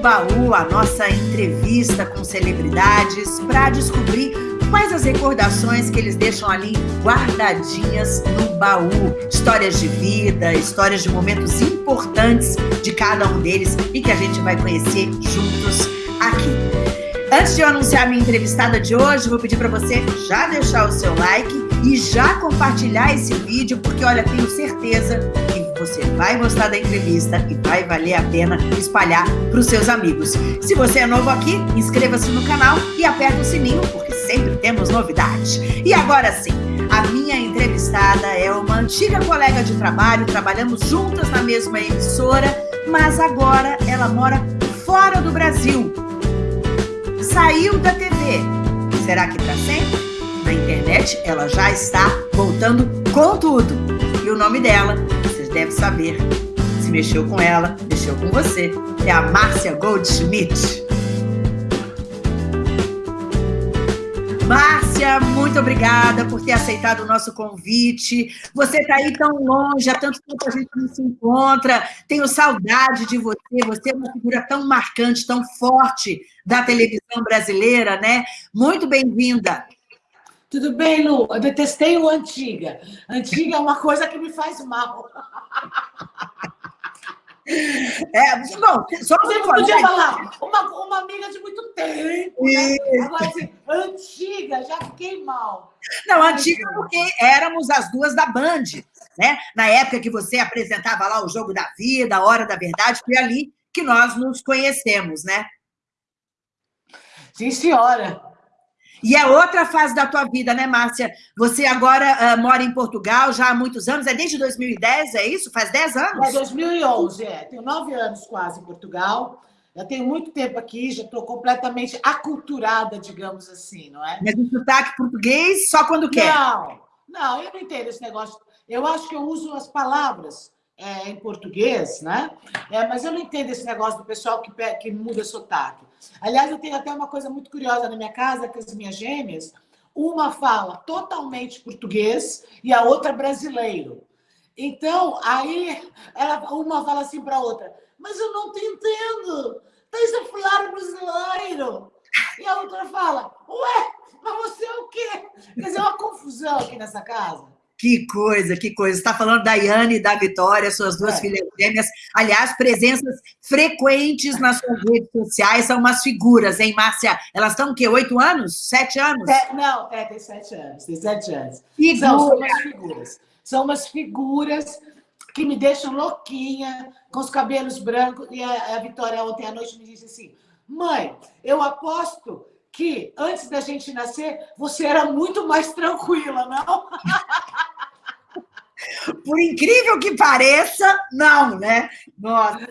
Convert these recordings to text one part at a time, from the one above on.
Baú, a nossa entrevista com celebridades para descobrir quais as recordações que eles deixam ali guardadinhas no baú. Histórias de vida, histórias de momentos importantes de cada um deles e que a gente vai conhecer juntos aqui. Antes de eu anunciar minha entrevistada de hoje, vou pedir para você já deixar o seu like e já compartilhar esse vídeo, porque olha, tenho certeza que você vai gostar da entrevista e vai valer a pena espalhar para os seus amigos. Se você é novo aqui, inscreva-se no canal e aperta o sininho, porque sempre temos novidades. E agora sim, a minha entrevistada é uma antiga colega de trabalho, trabalhamos juntas na mesma emissora, mas agora ela mora fora do Brasil. Saiu da TV. Será que para sempre? Na internet, ela já está voltando com tudo. E o nome dela deve saber. Se mexeu com ela, mexeu com você. É a Márcia Goldschmidt. Márcia, muito obrigada por ter aceitado o nosso convite. Você está aí tão longe, há tanto tempo a gente não se encontra. Tenho saudade de você. Você é uma figura tão marcante, tão forte da televisão brasileira, né? Muito bem-vinda. Tudo bem, Lu? Eu detestei o Antiga. Antiga é uma coisa que me faz mal. É, bom, só você podia falar uma, uma amiga de muito tempo, né? Agora, assim, antiga, já fiquei mal. Não, antiga porque éramos as duas da Band, né? Na época que você apresentava lá o Jogo da Vida, a Hora da Verdade, foi ali que nós nos conhecemos, né? Sim, senhora. E é outra fase da tua vida, né, Márcia? Você agora uh, mora em Portugal já há muitos anos, é desde 2010, é isso? Faz 10 anos? É 2011, é. Tenho nove anos quase em Portugal. Já tenho muito tempo aqui, já estou completamente aculturada, digamos assim, não é? Mas o sotaque português só quando quer? Não, não, eu não entendo esse negócio. Eu acho que eu uso as palavras é, em português, né? É, mas eu não entendo esse negócio do pessoal que, que muda sotaque. Aliás, eu tenho até uma coisa muito curiosa na minha casa, que as minhas gêmeas, uma fala totalmente português e a outra brasileiro. Então, aí ela, uma fala assim para a outra, mas eu não te entendo, tens a falar brasileiro. E a outra fala, ué, mas você é o quê? Quer dizer, é uma confusão aqui nessa casa. Que coisa, que coisa. Você está falando da Yane e da Vitória, suas duas é. filhas gêmeas. Aliás, presenças frequentes nas suas redes sociais, são umas figuras, hein, Márcia? Elas estão o quê? Oito anos? Sete anos? É, não, é, tem sete anos, tem sete anos. Figura. São, são umas figuras. São umas figuras que me deixam louquinha, com os cabelos brancos. E a, a Vitória ontem à noite me disse assim, mãe, eu aposto que antes da gente nascer, você era muito mais tranquila, não? Por incrível que pareça, não, né? Nossa.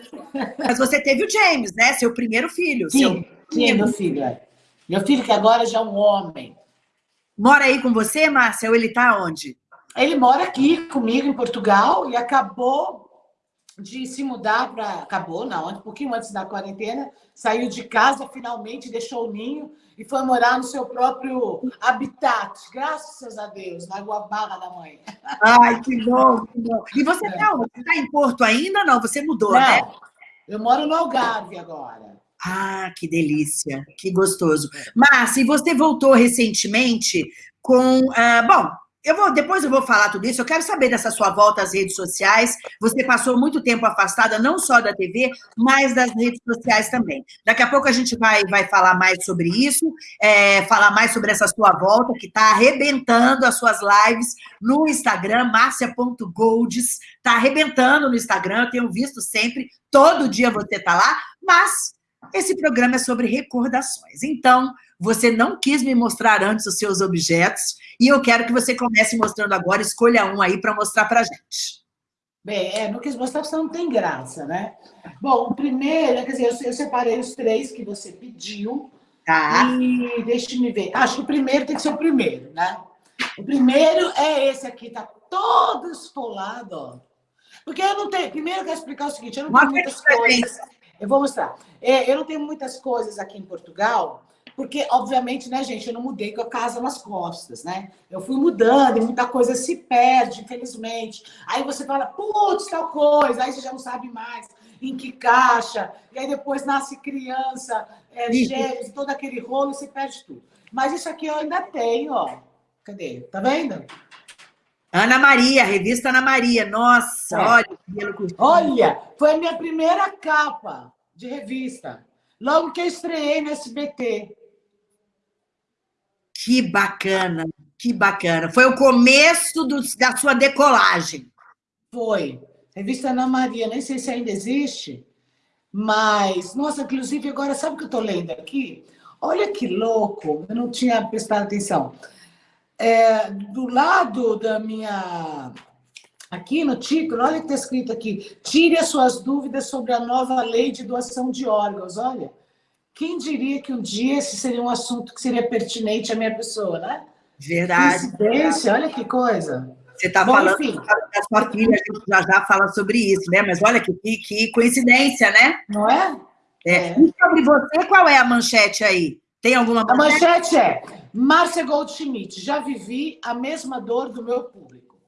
Mas você teve o James, né? Seu primeiro filho. Sim, seu... sim meu filho. É. Meu filho que agora já é um homem. Mora aí com você, Márcia, ou ele está onde? Ele mora aqui comigo em Portugal e acabou de se mudar para... Acabou, não, um pouquinho antes da quarentena. Saiu de casa, finalmente, deixou o ninho e foi morar no seu próprio habitat, graças a Deus, na Guabarra da mãe. Ai, que bom, que bom. E você está é. Tá em Porto ainda? Não, você mudou, não, né? Eu moro no Algarve agora. Ah, que delícia, que gostoso. Márcia, e você voltou recentemente com... Uh, bom, eu vou, depois eu vou falar tudo isso. Eu quero saber dessa sua volta às redes sociais. Você passou muito tempo afastada, não só da TV, mas das redes sociais também. Daqui a pouco a gente vai, vai falar mais sobre isso, é, falar mais sobre essa sua volta, que está arrebentando as suas lives no Instagram, marcia.golds. Está arrebentando no Instagram, eu tenho visto sempre, todo dia você está lá, mas esse programa é sobre recordações. Então, você não quis me mostrar antes os seus objetos, e eu quero que você comece mostrando agora, escolha um aí para mostrar para a gente. Bem, é, não quis mostrar porque não tem graça, né? Bom, o primeiro, quer dizer, eu, eu separei os três que você pediu. Tá. E deixe-me ver. Acho que o primeiro tem que ser o primeiro, né? O primeiro é esse aqui, tá todo esfolado, ó. Porque eu não tenho... Primeiro eu quero explicar o seguinte, eu não tenho muitas coisas... Eu vou mostrar. É, eu não tenho muitas coisas aqui em Portugal, Porque, obviamente, né, gente, eu não mudei com a casa nas costas, né? Eu fui mudando e muita coisa se perde, infelizmente. Aí você fala, putz, tal coisa, aí você já não sabe mais em que caixa, e aí depois nasce criança, é, gêmeos, todo aquele rolo, e você perde tudo. Mas isso aqui eu ainda tenho, ó. Cadê? Tá vendo? Ana Maria, revista Ana Maria. Nossa, é. olha. Olha, foi a minha primeira capa de revista. Logo que eu estreiei no SBT. Que bacana, que bacana. Foi o começo do, da sua decolagem. Foi. Revista Ana Maria, nem sei se ainda existe, mas, nossa, inclusive agora, sabe o que eu estou lendo aqui? Olha que louco, eu não tinha prestado atenção. É, do lado da minha. Aqui no título, olha o que está escrito aqui: tire as suas dúvidas sobre a nova lei de doação de órgãos. Olha, quem diria que um dia esse seria um assunto que seria pertinente à minha pessoa, né? Verdade. Coincidência, olha que coisa. Você está falando enfim. da sua filha, a gente já já fala sobre isso, né? Mas olha que, que coincidência, né? Não é? é? é? E sobre você, qual é a manchete aí? Tem alguma manchete? A manchete é Márcia Goldschmidt, já vivi a mesma dor do meu público.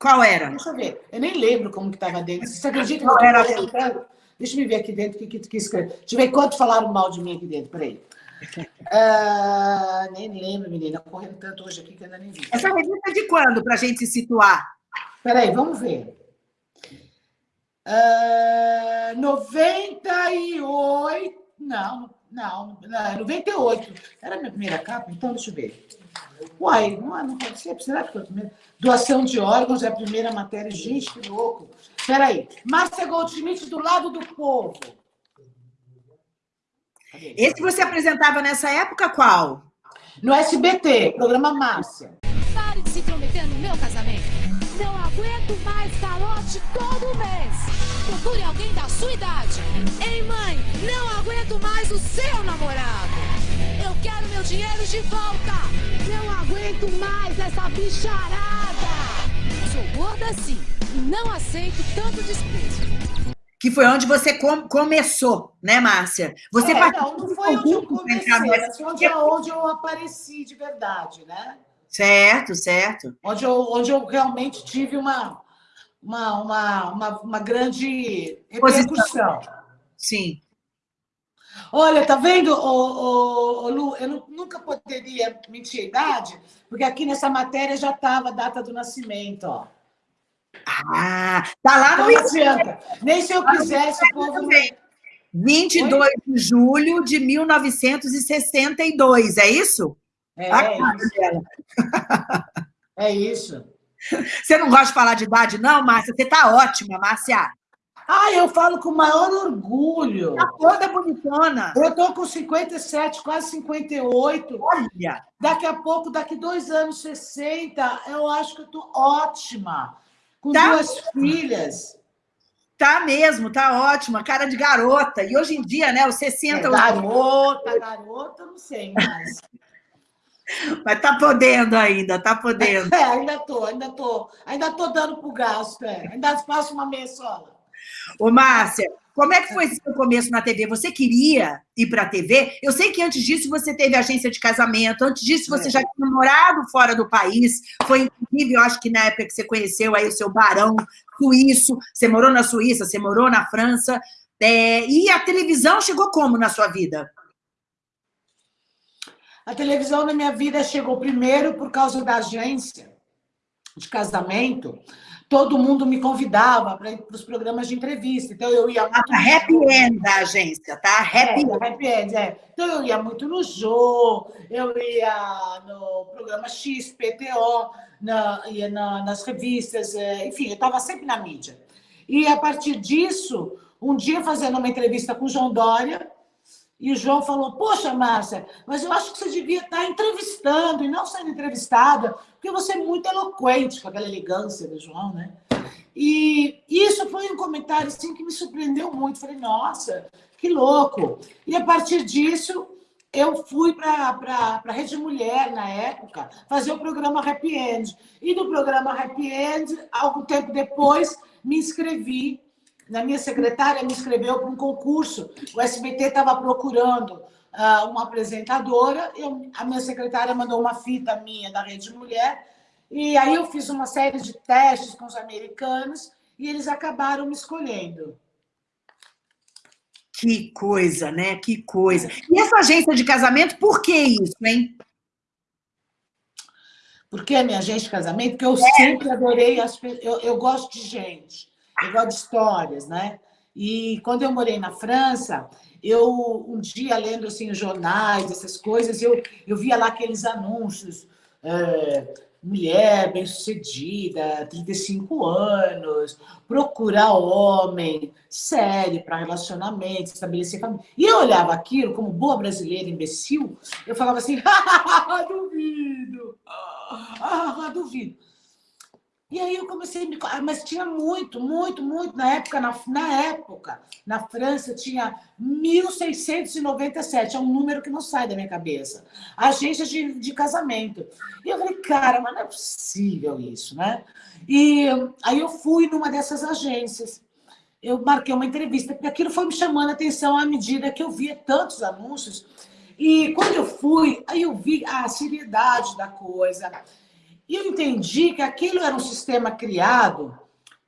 Qual era? Deixa eu ver. Eu nem lembro como que estava dentro. Você acredita que eu era? Deixa eu ver aqui dentro o que, que, que escreve. Deixa eu ver quanto falaram mal de mim aqui dentro. Peraí. Uh, nem lembro, menina. Correndo tanto hoje aqui que ainda nem vi. Essa revista é de quando, para a gente se situar? Peraí, vamos ver. Uh, 98. Não, não, não, 98. Era a minha primeira capa, então deixa eu ver. Uai, não, não pode ser. Será que foi a primeira? Doação de órgãos é a primeira matéria. Gente, que louco. Peraí. Márcia Goldschmidt do lado do povo. Esse você apresentava nessa época qual? No SBT, programa Márcia. Pare de se intrometer no meu casamento. Não aguento mais calote todo mês. Procure alguém da sua idade. Ei, mãe, não aguento mais o seu namorado. Eu quero meu dinheiro de volta. Não aguento mais essa bicharada. Sou gorda sim não aceito tanto desprezo que foi onde você com, começou, né, Márcia? Você é, não, não foi onde eu comecei, mas foi onde, onde eu apareci de verdade, né? Certo, certo. Onde eu, onde eu realmente tive uma, uma, uma, uma, uma grande repercussão. Sim. Olha, tá vendo, ô, ô, ô, Lu? Eu nunca poderia mentir a idade, porque aqui nessa matéria já estava a data do nascimento, ó. Ah, tá lá no. Não adianta. Nem se eu quisesse, o povo. 22 Oi? de julho de 1962, é isso? É, é isso. é isso. Você não gosta de falar de idade, não, Márcia? Você tá ótima, Márcia. Ah, eu falo com o maior orgulho. Tá toda bonitona. Eu tô com 57, quase 58. Olha! Daqui a pouco, daqui dois anos, 60, eu acho que eu tô ótima com tá. duas filhas. Tá mesmo, tá ótima, cara de garota. E hoje em dia, né, os 60... É, garota, garota, não sei mais. Mas tá podendo ainda, tá podendo. É, ainda tô, ainda tô. Ainda tô dando pro gasto, é. Ainda faço uma meia sola. Ô, Márcia, como é que foi seu começo na TV? Você queria ir para a TV? Eu sei que antes disso você teve agência de casamento, antes disso você é. já tinha morado fora do país. Foi incrível, eu acho que na época que você conheceu aí o seu barão suíço, você morou na Suíça, você morou na França. É, e a televisão chegou como na sua vida? A televisão na minha vida chegou primeiro por causa da agência de casamento, todo mundo me convidava para ir para os programas de entrevista. Então, eu ia muito... Ah, happy. End da agência, tá? Happy, é, happy End, é. Então, eu ia muito no Jô, eu ia no programa X, PTO, na, ia na, nas revistas, é, enfim, eu estava sempre na mídia. E, a partir disso, um dia, fazendo uma entrevista com o João Dória, e o João falou, poxa, Márcia, mas eu acho que você devia estar entrevistando e não sendo entrevistada, porque você é muito eloquente, com aquela elegância do João, né? E isso foi um comentário assim, que me surpreendeu muito. Falei, nossa, que louco. E a partir disso, eu fui para a Rede Mulher, na época, fazer o programa Happy End. E do programa Happy End, algum tempo depois, me inscrevi na minha secretária me inscreveu para um concurso. O SBT estava procurando uma apresentadora, eu, a minha secretária mandou uma fita minha da Rede Mulher, e aí eu fiz uma série de testes com os americanos e eles acabaram me escolhendo. Que coisa, né? Que coisa. E essa agência de casamento, por que isso, hein? Por que a minha agência de casamento? Porque eu é. sempre adorei as eu, eu gosto de gente, eu gosto de histórias, né? E quando eu morei na França, eu um dia lendo assim jornais, essas coisas, eu, eu via lá aqueles anúncios é, mulher bem-sucedida, 35 anos, procurar homem sério para relacionamento, estabelecer família. E eu olhava aquilo como boa brasileira imbecil, eu falava assim, ah, duvido, ah, duvido. E aí eu comecei a me... Mas tinha muito, muito, muito. Na época, na, na época, na França, tinha 1.697. É um número que não sai da minha cabeça. Agências de, de casamento. E eu falei, cara, mas não é possível isso, né? E aí eu fui numa dessas agências. Eu marquei uma entrevista, porque aquilo foi me chamando a atenção à medida que eu via tantos anúncios. E quando eu fui, aí eu vi a seriedade da coisa e eu entendi que aquilo era um sistema criado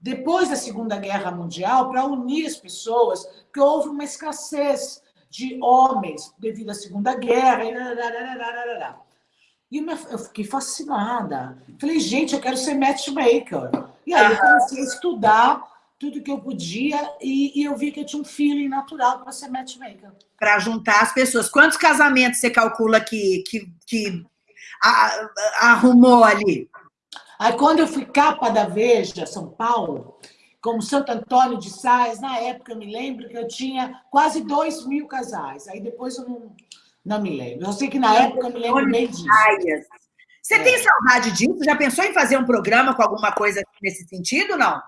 depois da Segunda Guerra Mundial para unir as pessoas, porque houve uma escassez de homens devido à Segunda Guerra. E eu fiquei fascinada. Falei, gente, eu quero ser matchmaker. E aí eu comecei a estudar tudo que eu podia e, e eu vi que eu tinha um feeling natural para ser matchmaker. Para juntar as pessoas. Quantos casamentos você calcula que, que, que arrumou ali? Aí, quando eu fui capa da Veja, São Paulo, como Santo Antônio de Sais, na época eu me lembro que eu tinha quase dois mil casais. Aí depois eu não, não me lembro. Eu sei que na época eu me lembro bem disso. Você é. tem saudade disso? Já pensou em fazer um programa com alguma coisa nesse sentido, não?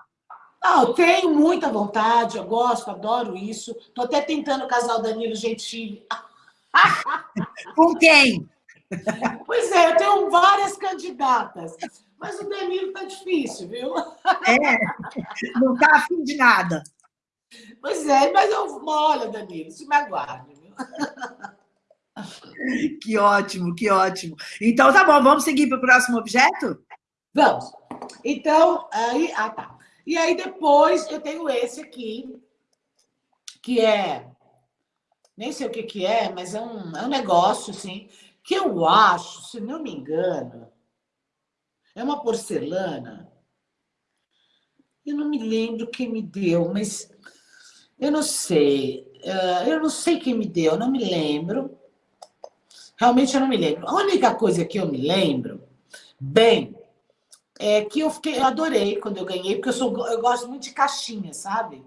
Não, eu tenho muita vontade, eu gosto, adoro isso. Estou até tentando casar o Danilo Gentili. com quem? Pois é, eu tenho várias candidatas, mas o Danilo tá difícil, viu? É, não tá afim de nada. Pois é, mas eu, olha, Danilo, se me aguarde, viu? Que ótimo, que ótimo. Então, tá bom, vamos seguir para o próximo objeto? Vamos. Então, aí, ah, tá. E aí, depois, eu tenho esse aqui, que é, nem sei o que que é, mas é um, é um negócio, assim, que eu acho, se não me engano, é uma porcelana. Eu não me lembro quem me deu, mas eu não sei. Eh, eu não sei quem me deu, eu não me lembro. Realmente eu não me lembro. A única coisa que eu me lembro, bem, é que eu fiquei, eu adorei quando eu ganhei, porque eu, sou, eu gosto muito de caixinhas, sabe?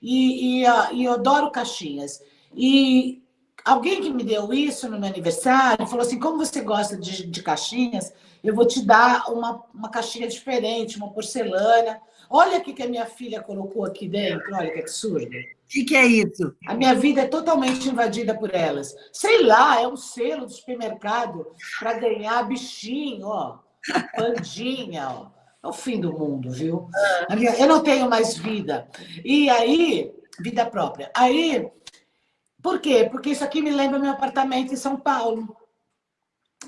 E, e, ah, e eu adoro caixinhas. E Alguém que me deu isso no meu aniversário falou assim: como você gosta de, de caixinhas, eu vou te dar uma, uma caixinha diferente, uma porcelana. Olha o que, que a minha filha colocou aqui dentro, olha que absurdo. O que, que é isso? A minha vida é totalmente invadida por elas. Sei lá, é um selo do supermercado para ganhar bichinho, ó, pandinha, ó. É o fim do mundo, viu? Minha, eu não tenho mais vida. E aí, vida própria. Aí por quê? Porque isso aqui me lembra meu apartamento em São Paulo.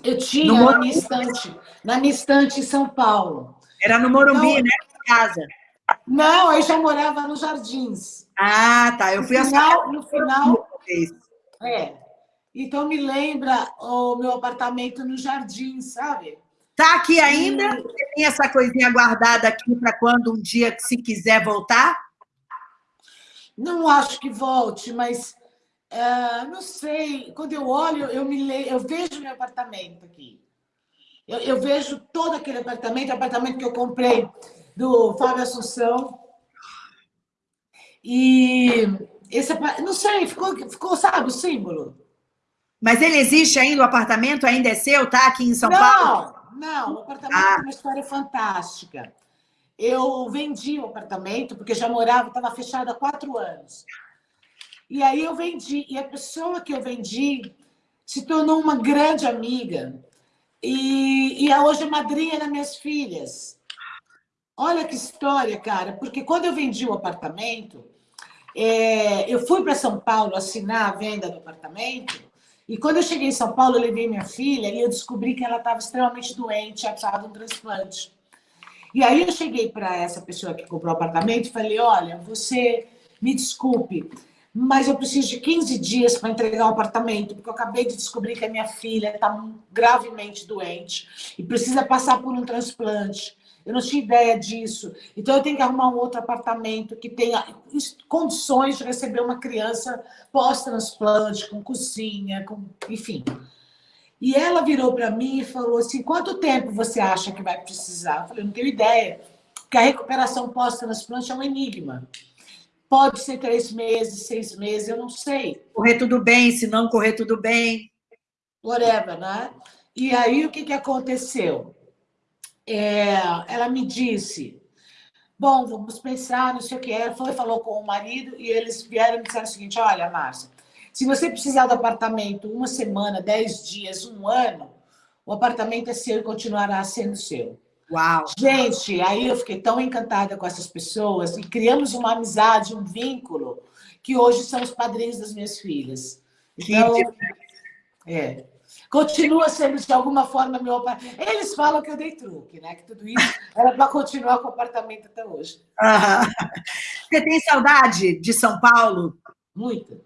Eu tinha na minha estante, na minha estante em São Paulo. Era no Morumbi, então, né? Casa. Não, eu já morava nos Jardins. Ah, tá. Eu fui no final, no final. É. Então me lembra o meu apartamento no Jardim, sabe? Tá aqui ainda? E... Tem essa coisinha guardada aqui para quando um dia, se quiser voltar? Não acho que volte, mas Uh, não sei, quando eu olho, eu, me le... eu vejo meu apartamento aqui. Eu, eu, vejo todo aquele apartamento, apartamento que eu comprei do Fábio Assunção. E esse não sei, ficou, ficou, sabe, o símbolo. Mas ele existe ainda, o apartamento ainda é seu, tá aqui em São não, Paulo? Não, o apartamento ah. é uma história fantástica. Eu vendi o apartamento, porque já morava, estava fechado há quatro anos. E aí eu vendi. E a pessoa que eu vendi se tornou uma grande amiga. E, e hoje é madrinha das minhas filhas. Olha que história, cara, porque quando eu vendi o apartamento, é, eu fui para São Paulo assinar a venda do apartamento, e quando eu cheguei em São Paulo, eu levei minha filha e eu descobri que ela estava extremamente doente, tinha de um transplante. E aí eu cheguei para essa pessoa que comprou o apartamento e falei, olha, você me desculpe, mas eu preciso de 15 dias para entregar o apartamento, porque eu acabei de descobrir que a minha filha está gravemente doente e precisa passar por um transplante. Eu não tinha ideia disso. Então, eu tenho que arrumar um outro apartamento que tenha condições de receber uma criança pós-transplante, com cozinha, com... enfim. E ela virou para mim e falou assim, quanto tempo você acha que vai precisar? Eu falei, não tenho ideia, porque a recuperação pós-transplante é um enigma. Pode ser três meses, seis meses, eu não sei. Correr tudo bem, se não correr tudo bem. Whatever, né? E aí, o que, que aconteceu? É, ela me disse, bom, vamos pensar, não sei o que. Ela foi, falou com o marido e eles vieram e me disseram o seguinte, olha, Márcia, se você precisar do apartamento uma semana, dez dias, um ano, o apartamento é seu e continuará sendo seu. Uau! Gente, aí eu fiquei tão encantada com essas pessoas e criamos uma amizade, um vínculo, que hoje são os padrinhos das minhas filhas. Então, é. Continua sendo, de alguma forma, meu apartamento. Eles falam que eu dei truque, né? Que tudo isso era para continuar com o apartamento até hoje. Você tem saudade de São Paulo? Muita.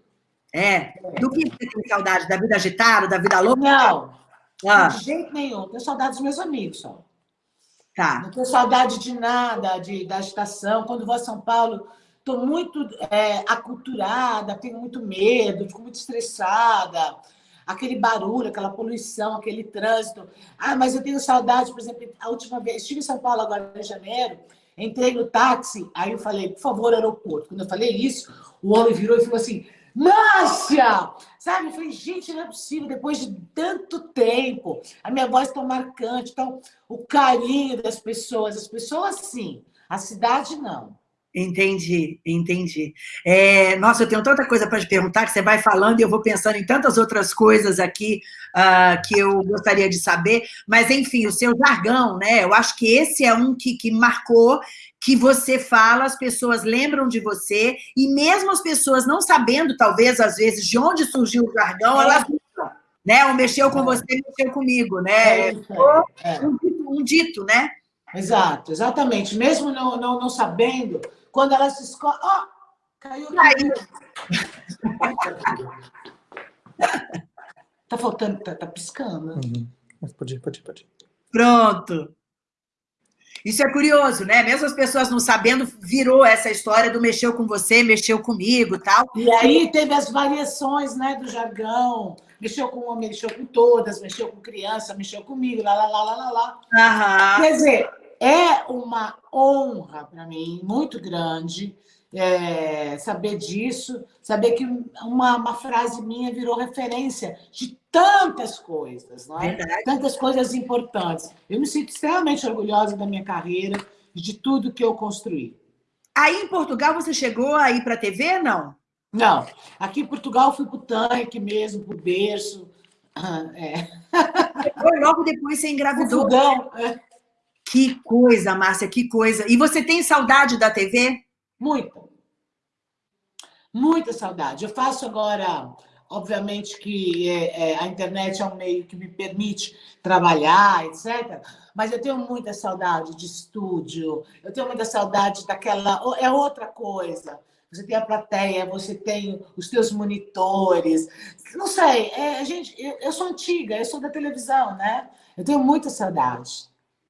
É? Do que você tem saudade? Da vida agitada, da vida louca? Não, ah. de jeito nenhum. Tenho saudade dos meus amigos só. Tá. Não tenho saudade de nada, de, da agitação. Quando vou a São Paulo, estou muito é, aculturada, tenho muito medo, fico muito estressada. Aquele barulho, aquela poluição, aquele trânsito. Ah, mas eu tenho saudade, por exemplo, a última vez, estive em São Paulo agora em janeiro, entrei no táxi, aí eu falei, por favor, aeroporto. Quando eu falei isso, o homem virou e falou assim, Márcia! Sabe? Eu falei, gente, não é possível, depois de tanto tempo, a minha voz tão marcante, então, o carinho das pessoas, as pessoas sim, a cidade não. Entendi, entendi. É, nossa, eu tenho tanta coisa para te perguntar que você vai falando e eu vou pensando em tantas outras coisas aqui uh, que eu gostaria de saber, mas enfim, o seu jargão, né? Eu acho que esse é um que, que marcou, que você fala, as pessoas lembram de você, e mesmo as pessoas não sabendo, talvez, às vezes, de onde surgiu o jargão, é. elas né? O mexeu com é. você, mexeu comigo, né? É, é. Um, um, dito, né? Exato, exatamente. Mesmo não, não, não sabendo, quando ela se escolhe... Oh, caiu Caiu. tá faltando, tá, tá piscando. Uhum. Mas pode ir, pode ir, pode ir. Pronto. Isso é curioso, né? Mesmo as pessoas não sabendo, virou essa história do mexeu com você, mexeu comigo tal. E aí teve as variações né, do jargão. Mexeu com homem, mexeu com todas, mexeu com criança, mexeu comigo, lá, lá, lá, lá, lá, lá. Aham. Quer dizer, é uma honra para mim, muito grande, é, saber disso, saber que uma, uma frase minha virou referência de tantas coisas, não é? Tantas coisas importantes. Eu me sinto extremamente orgulhosa da minha carreira e de tudo que eu construí. Aí em Portugal você chegou a ir para a TV, não? Não. Aqui em Portugal fui para o tanque mesmo, para o berço. É. Logo depois você engravidou. Fudão, é. Que coisa, Márcia, que coisa. E você tem saudade da TV? Muita. Muita saudade. Eu faço agora, obviamente que é, é, a internet é um meio que me permite trabalhar, etc. Mas eu tenho muita saudade de estúdio, eu tenho muita saudade daquela... É outra coisa. Você tem a plateia, você tem os teus monitores. Não sei, é, gente, eu, eu sou antiga, eu sou da televisão, né? Eu tenho muita saudade.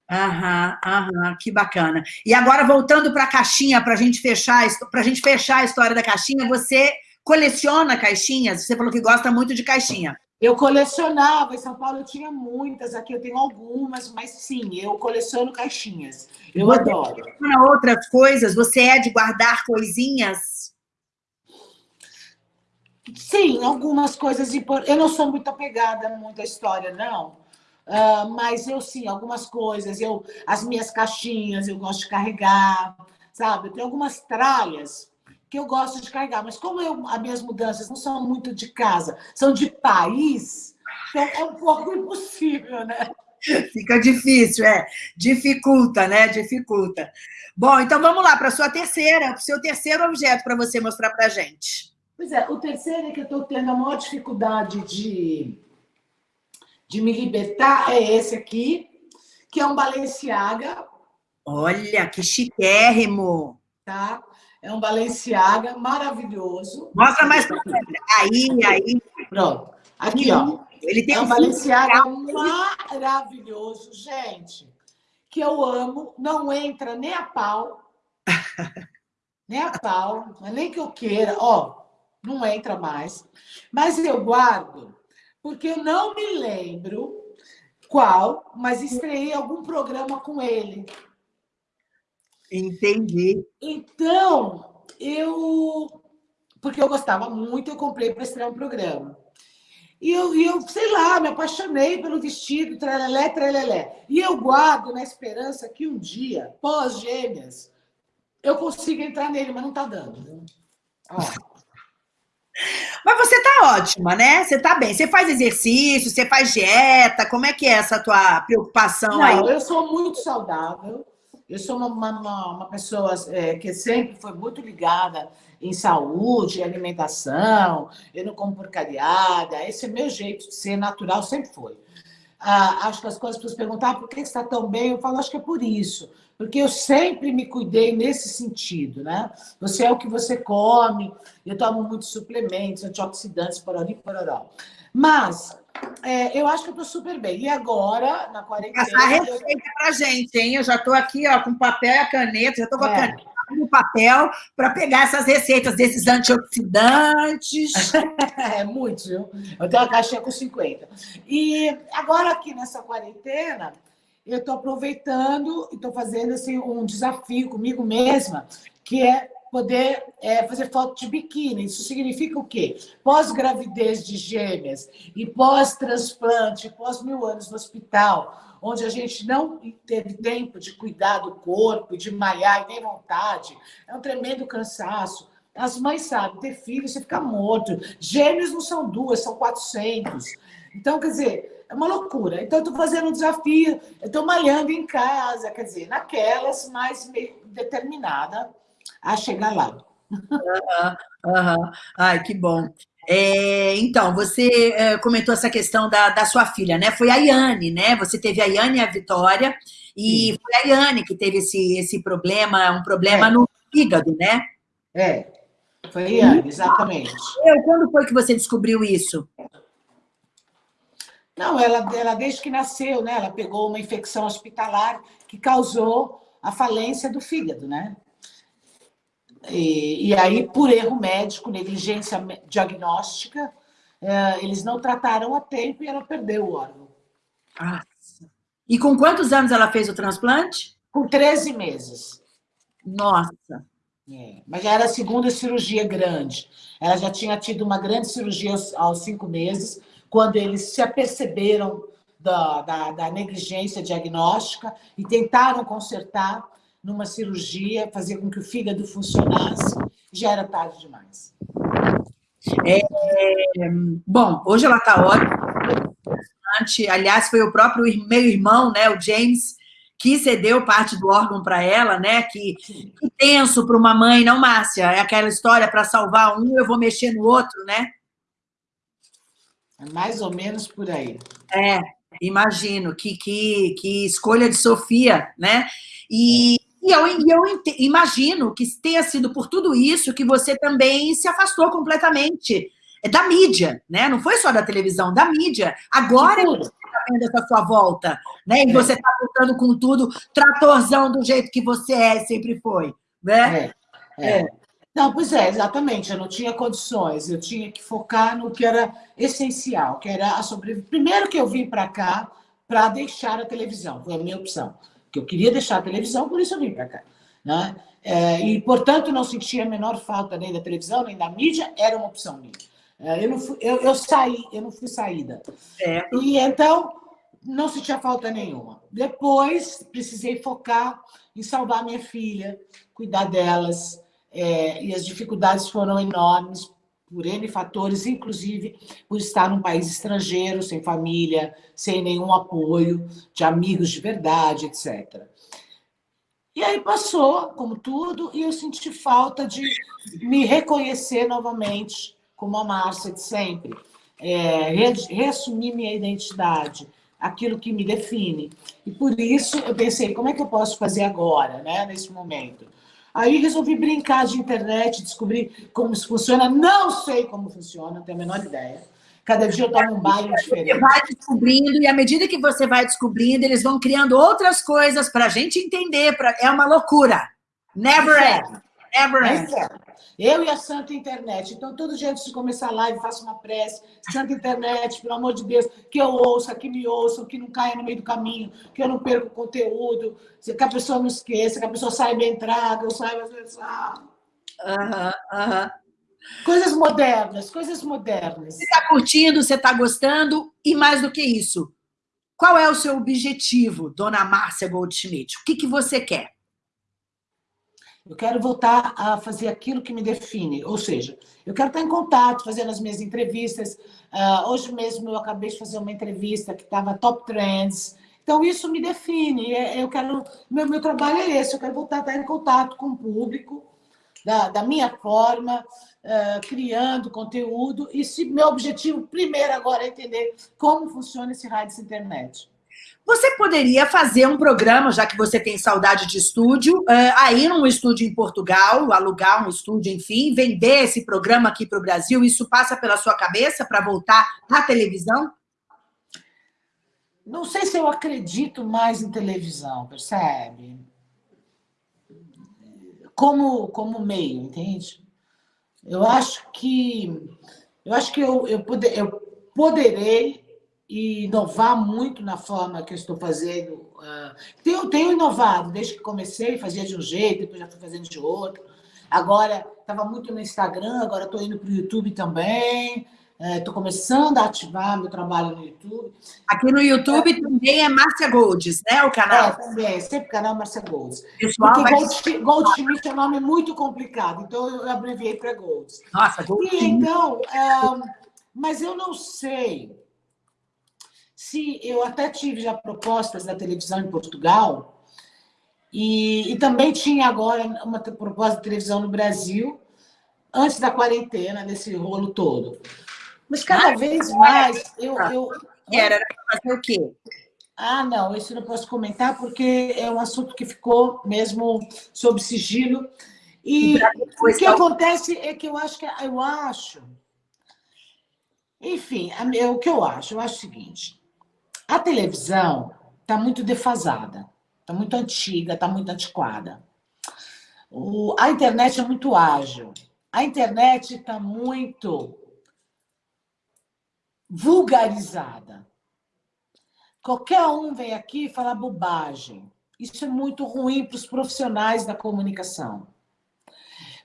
Aham, aham, que bacana. E agora, voltando para a caixinha, para a gente fechar a gente fechar a história da caixinha, você coleciona caixinhas? Você falou que gosta muito de caixinha. Eu colecionava, em São Paulo eu tinha muitas, aqui eu tenho algumas, mas sim, eu coleciono caixinhas. Eu você adoro. outras coisas? Você é de guardar coisinhas? Sim, algumas coisas importantes. Eu não sou muito apegada muito à história, não. Uh, mas eu sim, algumas coisas, eu, as minhas caixinhas eu gosto de carregar, sabe? Tenho algumas tralhas que eu gosto de carregar, mas como eu, as minhas mudanças não são muito de casa, são de país, então é um pouco impossível, né? Fica difícil, é. Dificulta, né? Dificulta. Bom, então vamos lá para a sua terceira, para o seu terceiro objeto para você mostrar para a gente. Pois é, o terceiro é que eu estou tendo a maior dificuldade de, de me libertar é esse aqui, que é um Balenciaga. Olha, que chiquérrimo! Tá? É um Balenciaga maravilhoso. Mostra mais para Aí, aí. Pronto. Aqui, ó. Ele tem é um Balenciaga maravilhoso, gente. Que eu amo. Não entra nem a pau. nem a pau. É nem que eu queira. Ó, não entra mais. Mas eu guardo, porque eu não me lembro qual, mas estreiei algum programa com ele. Entendi. Então, eu... Porque eu gostava muito, eu comprei para estrear um programa. E eu, eu, sei lá, me apaixonei pelo vestido, trelelé, trelelé. E eu guardo na esperança que um dia, pós-gêmeas, eu consiga entrar nele, mas não está dando. Ó. Mas você tá ótima, né? Você tá bem. Você faz exercício, você faz dieta. Como é que é essa tua preocupação não, aí? Eu sou muito saudável. Eu sou uma, uma, uma pessoa é, que sempre foi muito ligada em saúde, alimentação, eu não como porcariada, esse é meu jeito de ser natural, sempre foi. Ah, acho que as coisas, as pessoas perguntam, ah, por que você está tão bem? Eu falo, acho que é por isso, porque eu sempre me cuidei nesse sentido, né? Você é o que você come, eu tomo muitos suplementos, antioxidantes, porori, pororó. Mas é, eu acho que eu estou super bem. E agora, na quarentena... Passar a receita eu... para gente, hein? Eu já estou aqui ó, com papel e a caneta, já estou com é. a caneta no papel para pegar essas receitas desses antioxidantes. é, muito, viu? Eu tenho uma caixinha com 50. E agora aqui nessa quarentena, eu estou aproveitando e estou fazendo assim, um desafio comigo mesma, que é poder é, fazer foto de biquíni. Isso significa o quê? Pós-gravidez de gêmeas e pós-transplante, pós mil anos no hospital, onde a gente não teve tempo de cuidar do corpo, de malhar e nem vontade. É um tremendo cansaço. As mães sabem, ter filho, você fica morto. Gêmeos não são duas, são 400. Então, quer dizer, é uma loucura. Então, eu estou fazendo um desafio, estou malhando em casa, quer dizer, naquelas, mas meio determinada a chegar lá. Uhum, uhum. Ai, que bom. É, então, você é, comentou essa questão da, da sua filha, né? Foi a Iane, né? Você teve a Iane e a Vitória, e Sim. foi a Iane que teve esse, esse problema, um problema é. no fígado, né? É, foi a Iane, exatamente. Eu, quando foi que você descobriu isso? Não, ela, ela desde que nasceu, né? Ela pegou uma infecção hospitalar que causou a falência do fígado, né? E, e aí, por erro médico, negligência diagnóstica, é, eles não trataram a tempo e ela perdeu o órgão. Nossa. E com quantos anos ela fez o transplante? Com 13 meses. Nossa. É, mas já era a segunda cirurgia grande. Ela já tinha tido uma grande cirurgia aos, aos cinco meses, quando eles se aperceberam da, da, da negligência diagnóstica e tentaram consertar numa cirurgia, fazer com que o fígado funcionasse, já era tarde demais. É, bom, hoje ela está ótima. Aliás, foi o próprio meu irmão, né, o James, que cedeu parte do órgão para ela, né? Que, que tenso para uma mãe, não, Márcia? É aquela história para salvar um, eu vou mexer no outro, né? É mais ou menos por aí. É, imagino. Que, que, que escolha de Sofia, né? E, e eu, eu imagino que tenha sido por tudo isso que você também se afastou completamente é da mídia, né? Não foi só da televisão, da mídia. Agora é você está vendo essa sua volta, né? E é. você está voltando com tudo, tratorzão do jeito que você é, sempre foi, né? É, é. Não, pois é, exatamente. Eu não tinha condições. Eu tinha que focar no que era essencial, que era a sobrevivência. Primeiro que eu vim para cá para deixar a televisão, foi a minha opção que eu queria deixar a televisão, por isso eu vim para cá. Né? É, e, portanto, não sentia a menor falta nem da televisão, nem da mídia, era uma opção minha. É, eu, não fui, eu, eu, saí, eu não fui saída. É. E então, não sentia falta nenhuma. Depois, precisei focar em salvar minha filha, cuidar delas, é, e as dificuldades foram enormes, por N fatores, inclusive por estar num país estrangeiro, sem família, sem nenhum apoio de amigos de verdade, etc. E aí passou, como tudo, e eu senti falta de me reconhecer novamente como a Márcia de sempre, é, reassumir minha identidade, aquilo que me define. E por isso eu pensei, como é que eu posso fazer agora, né, nesse momento? Aí resolvi brincar de internet, descobrir como isso funciona. Não sei como funciona, não tenho a menor ideia. Cada dia eu tomo um banho diferente. Você vai descobrindo, e à medida que você vai descobrindo, eles vão criando outras coisas para a gente entender. Pra... É uma loucura. Never end. Never end. Eu e a Santa Internet. Então, todo dia antes de começar a live, faço uma prece. Santa Internet, pelo amor de Deus, que eu ouça, que me ouçam, que não caia no meio do caminho, que eu não perca o conteúdo, que a pessoa não esqueça, que a pessoa saiba entrar, que eu saiba. Aham, aham. Coisas modernas, coisas modernas. Você está curtindo, você está gostando, e mais do que isso, qual é o seu objetivo, dona Márcia Goldschmidt? O que, que você quer? Eu quero voltar a fazer aquilo que me define, ou seja, eu quero estar em contato, fazendo as minhas entrevistas. Uh, hoje mesmo eu acabei de fazer uma entrevista que estava top trends. Então, isso me define. É, eu quero. Meu, meu trabalho é esse, eu quero voltar a estar em contato com o público, da, da minha forma, uh, criando conteúdo. E se meu objetivo primeiro agora é entender como funciona esse rádio internet. Você poderia fazer um programa, já que você tem saudade de estúdio, uh, aí num estúdio em Portugal, alugar um estúdio, enfim, vender esse programa aqui para o Brasil. Isso passa pela sua cabeça para voltar à televisão? Não sei se eu acredito mais em televisão, percebe? como, como meio, entende? Eu acho que eu acho que eu, eu, poder, eu poderei inovar muito na forma que eu estou fazendo. Uh, tenho, tenho inovado, desde que comecei, fazia de um jeito, depois já fui fazendo de outro. Agora, estava muito no Instagram, agora estou indo para o YouTube também. Estou é, começando a ativar meu trabalho no YouTube. Aqui no YouTube é. também é Márcia Golds, né? O canal? É, também, sempre canal Márcia Golds. Pessoal, Porque. Gold, é um nome muito complicado, então eu abreviei para Golds. Nossa, Golds. E então, é, mas eu não sei se eu até tive já propostas da televisão em Portugal, e, e também tinha agora uma proposta de televisão no Brasil, antes da quarentena, desse rolo todo. Mas cada ah, vez mais eu. eu... Era fazer o quê? Ah, não, isso não posso comentar porque é um assunto que ficou mesmo sob sigilo. E o que acontece é que eu acho que eu acho. Enfim, o que eu acho? Eu acho o seguinte: a televisão está muito defasada, está muito antiga, está muito antiquada. O, a internet é muito ágil. A internet está muito vulgarizada. Qualquer um vem aqui falar bobagem. Isso é muito ruim para os profissionais da comunicação.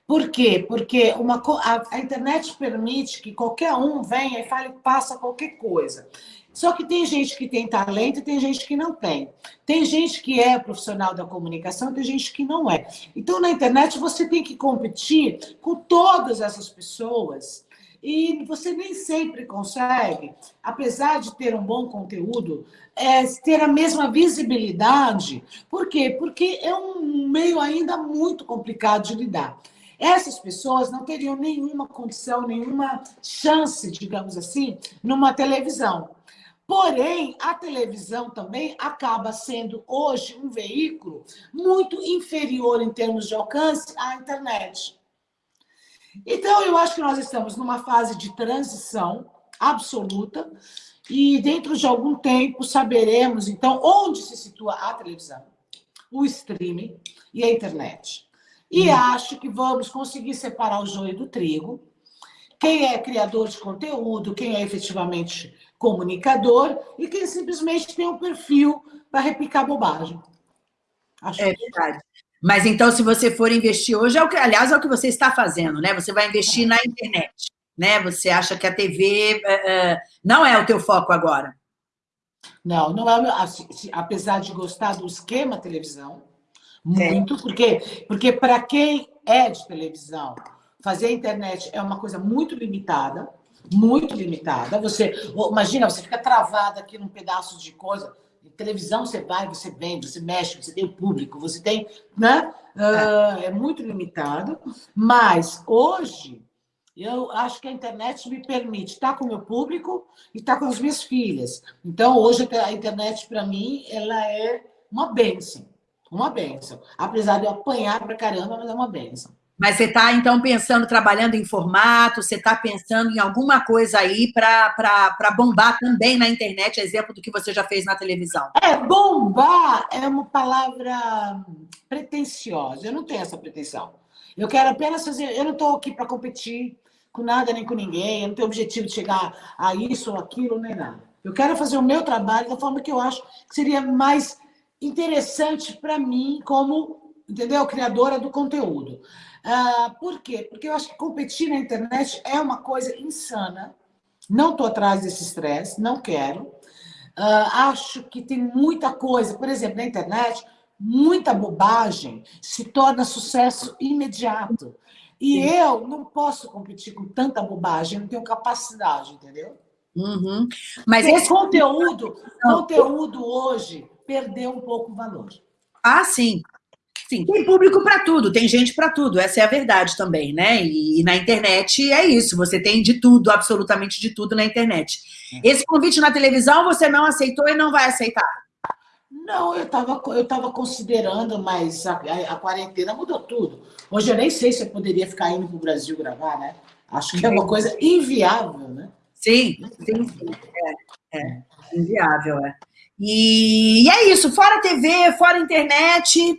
Por quê? Porque uma, a, a, internet permite que qualquer um venha e fale, passa qualquer coisa. Só que tem gente que tem talento e tem gente que não tem. Tem gente que é profissional da comunicação, tem gente que não é. Então, na internet, você tem que competir com todas essas pessoas e você nem sempre consegue, apesar de ter um bom conteúdo, é, ter a mesma visibilidade. Por quê? Porque é um meio ainda muito complicado de lidar. Essas pessoas não teriam nenhuma condição, nenhuma chance, digamos assim, numa televisão. Porém, a televisão também acaba sendo hoje um veículo muito inferior em termos de alcance à internet. Então, eu acho que nós estamos numa fase de transição absoluta e dentro de algum tempo saberemos, então, onde se situa a televisão, o streaming e a internet. E hum. acho que vamos conseguir separar o joio do trigo. Quem é criador de conteúdo, quem é efetivamente comunicador e quem simplesmente tem um perfil para replicar bobagem. Acho é verdade. Mas então, se você for investir hoje, é o que, aliás, é o que você está fazendo, né? Você vai investir na internet, né? Você acha que a TV uh, eh, eh, não é o teu foco agora? Não, não é. Assim, apesar de gostar do esquema televisão, muito, é. porque porque para quem é de televisão, fazer a internet é uma coisa muito limitada, muito limitada. Você, imagina, você fica travada aqui num pedaço de coisa. Em televisão você vai, você vem, você mexe, você tem o público, você tem, né? É, é muito limitado. Mas hoje eu acho que a internet me permite estar com o meu público e estar com as minhas filhas. Então, hoje, a internet, para mim, ela é uma bênção. Uma bênção. Apesar de eu apanhar para caramba, mas é uma bênção. Mas você está, então, pensando, trabalhando em formato, você está pensando em alguma coisa aí para bombar também na internet, exemplo do que você já fez na televisão. É, bombar é uma palavra pretensiosa. Eu não tenho essa pretensão. Eu quero apenas fazer... Eu não estou aqui para competir com nada nem com ninguém. Eu não tenho objetivo de chegar a isso ou aquilo, nem nada. Eu quero fazer o meu trabalho da forma que eu acho que seria mais interessante para mim como, entendeu? Criadora do conteúdo. Ah, por quê? Porque eu acho que competir na internet é uma coisa insana. Não estou atrás desse estresse, não quero. Ah, acho que tem muita coisa, por exemplo, na internet, muita bobagem se torna sucesso imediato. E Sim. eu não posso competir com tanta bobagem, não tenho capacidade, entendeu? Uhum. Mas esse conteúdo, conteúdo hoje perdeu um pouco o valor. Ah, sim. Sim, tem público para tudo, tem gente para tudo, essa é a verdade também, né? E, e, na internet é isso, você tem de tudo, absolutamente de tudo na internet. É. Esse convite na televisão você não aceitou e não vai aceitar? Não, eu estava eu tava considerando, mas a, a, a, quarentena mudou tudo. Hoje eu nem sei se eu poderia ficar indo para o Brasil gravar, né? Acho que é uma coisa inviável, né? Sim, sim, sim. É, é inviável, é. E, e é isso, fora TV, fora internet,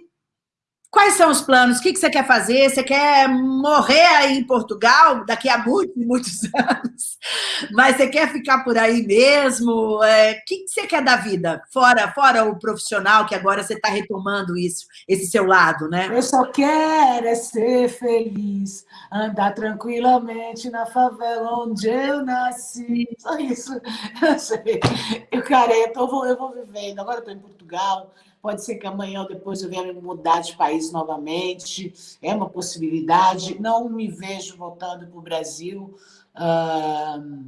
Quais são os planos? O que você quer fazer? Você quer morrer aí em Portugal daqui a muitos, muitos anos? Mas você quer ficar por aí mesmo? É, o que você quer da vida? Fora, fora o profissional, que agora você está retomando isso, esse seu lado, né? Eu só quero é ser feliz, andar tranquilamente na favela onde eu nasci. Só isso. Eu sei. Eu, cara, eu, tô, eu vou vivendo. Agora eu estou em Portugal pode ser que amanhã ou depois eu venha mudar de país novamente, é uma possibilidade. Não me vejo voltando para o Brasil. Uh,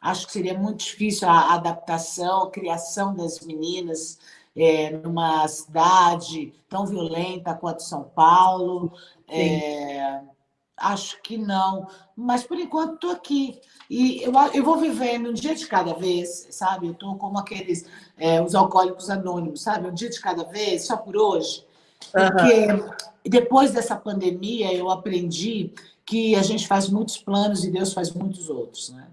acho que seria muito difícil a adaptação, a criação das meninas é, numa cidade tão violenta quanto São Paulo. É, acho que não, mas por enquanto estou aqui. E eu, eu vou vivendo um dia de cada vez, sabe? Eu estou como aqueles, é, os alcoólicos anônimos, sabe? Um dia de cada vez, só por hoje. Porque uhum. depois dessa pandemia eu aprendi que a gente faz muitos planos e Deus faz muitos outros, né?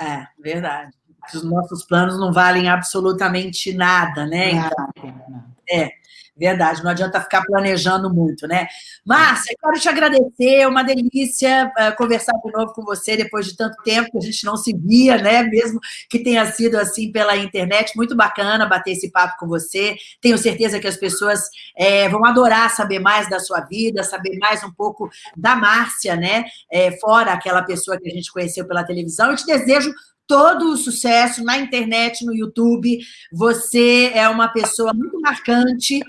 É, verdade. Os nossos planos não valem absolutamente nada, né? Nada, então, nada. É. Verdade, não adianta ficar planejando muito, né? Márcia, quero te agradecer, é uma delícia uh, conversar de novo com você depois de tanto tempo que a gente não se via, né? Mesmo que tenha sido assim pela internet, muito bacana bater esse papo com você. Tenho certeza que as pessoas é, vão adorar saber mais da sua vida, saber mais um pouco da Márcia, né? É, fora aquela pessoa que a gente conheceu pela televisão. Eu te desejo todo o sucesso na internet, no YouTube. Você é uma pessoa muito marcante,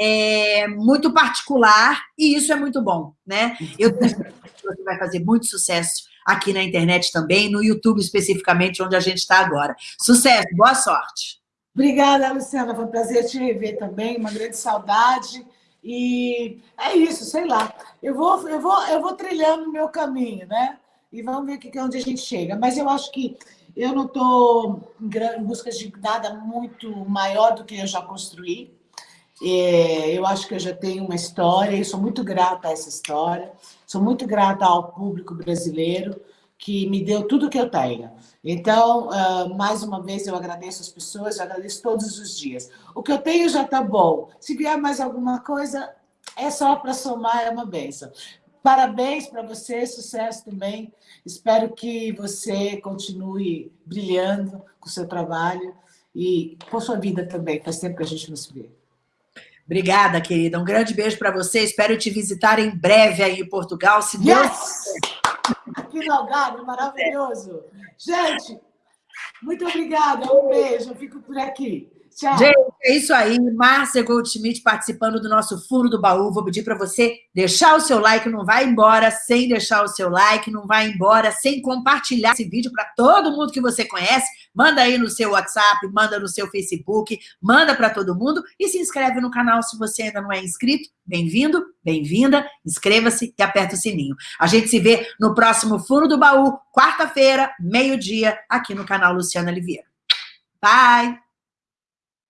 é, muito particular, e isso é muito bom, né? Eu tenho que você vai fazer muito sucesso aqui na internet também, no YouTube especificamente, onde a gente está agora. Sucesso, boa sorte. Obrigada, Luciana, foi um prazer te rever também, uma grande saudade. E é isso, sei lá. Eu vou, eu vou, eu vou trilhando o meu caminho, né? E vamos ver que, onde a gente chega. Mas eu acho que eu não estou em busca de nada muito maior do que eu já construí. É, eu acho que eu já tenho uma história e sou muito grata a essa história. Sou muito grata ao público brasileiro que me deu tudo que eu tenho. Então, uh, mais uma vez, eu agradeço as pessoas, eu agradeço todos os dias. O que eu tenho já está bom. Se vier mais alguma coisa, é só para somar, é uma benção. Parabéns para você, sucesso também. Espero que você continue brilhando com o seu trabalho e com sua vida também. Faz tempo que a gente não se vê. Obrigada, querida. Um grande beijo para você. Espero te visitar em breve aí em Portugal, se Deus yes! Aqui no Algarve, maravilhoso. Gente, muito obrigada. Um beijo. Eu fico por aqui. Tchau. Gente, é isso aí. Márcia Goldschmidt participando do nosso Fundo do Baú. Vou pedir para você deixar o seu like, não vai embora sem deixar o seu like, não vai embora sem compartilhar esse vídeo para todo mundo que você conhece. Manda aí no seu WhatsApp, manda no seu Facebook, manda para todo mundo e se inscreve no canal se você ainda não é inscrito. Bem-vindo, bem-vinda, inscreva-se e aperta o sininho. A gente se vê no próximo Fundo do Baú, quarta-feira, meio-dia, aqui no canal Luciana Oliveira. Bye!